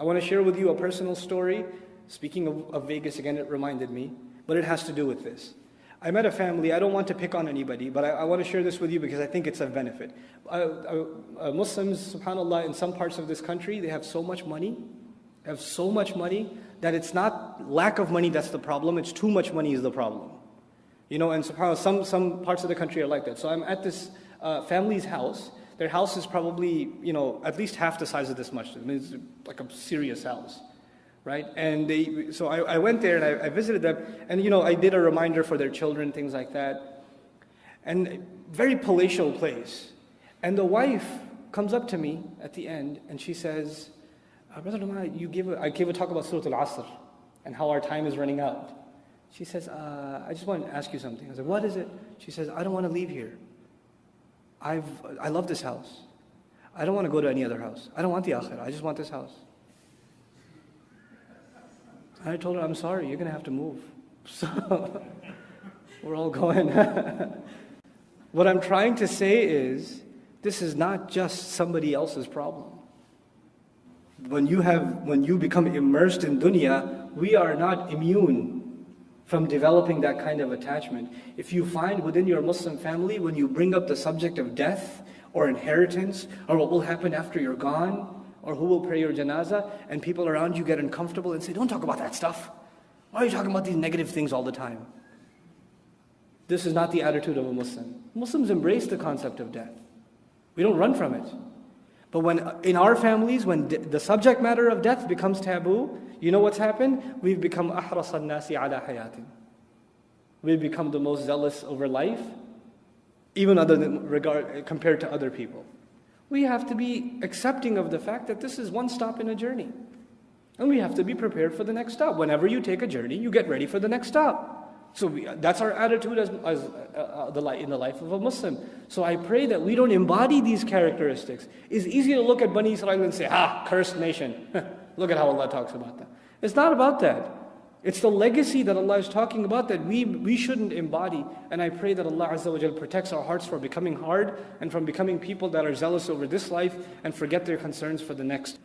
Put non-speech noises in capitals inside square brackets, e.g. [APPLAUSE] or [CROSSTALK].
I want to share with you a personal story. Speaking of, of Vegas again, it reminded me, but it has to do with this. I met a family, I don't want to pick on anybody, but I, I want to share this with you because I think it's of benefit. Uh, uh, uh, Muslims, subhanAllah, in some parts of this country, they have so much money, have so much money, that it's not lack of money that's the problem, it's too much money is the problem. You know, and subhanAllah, some, some parts of the country are like that. So I'm at this uh, family's house. Their house is probably, you know, at least half the size of this much. I mean, it's like a serious house right? And they, so I, I went there and I, I, visited them, and you know, I did a reminder for their children, things like that. And very palatial place. And the wife comes up to me at the end and she says, uh, Brother Lama, you give a, I gave a talk about Surah Al-Asr and how our time is running out. She says, uh, I just want to ask you something. I said, what is it? She says, I don't want to leave here. I've, I love this house. I don't want to go to any other house. I don't want the akhirah. I just want this house. I told her, I'm sorry, you're going to have to move. [LAUGHS] So we're all going. [LAUGHS] what I'm trying to say is, this is not just somebody else's problem. When you, have, when you become immersed in dunya, we are not immune from developing that kind of attachment. If you find within your Muslim family, when you bring up the subject of death or inheritance or what will happen after you're gone, or who will pray your janazah, and people around you get uncomfortable and say, Don't talk about that stuff. Why are you talking about these negative things all the time? This is not the attitude of a Muslim. Muslims embrace the concept of death. We don't run from it. But when in our families, when the subject matter of death becomes taboo, you know what's happened? We've become ahras nasi ala hayatin. We've become the most zealous over life, even other than regard compared to other people we have to be accepting of the fact that this is one stop in a journey. And we have to be prepared for the next stop. Whenever you take a journey, you get ready for the next stop. So we, that's our attitude as, as uh, uh, the, in the life of a Muslim. So I pray that we don't embody these characteristics. It's easy to look at Bani Israel and say, ah, cursed nation. [LAUGHS] look at how Allah talks about that. It's not about that. It's the legacy that Allah is talking about that we, we shouldn't embody. And I pray that Allah Azza wa protects our hearts from becoming hard and from becoming people that are zealous over this life and forget their concerns for the next.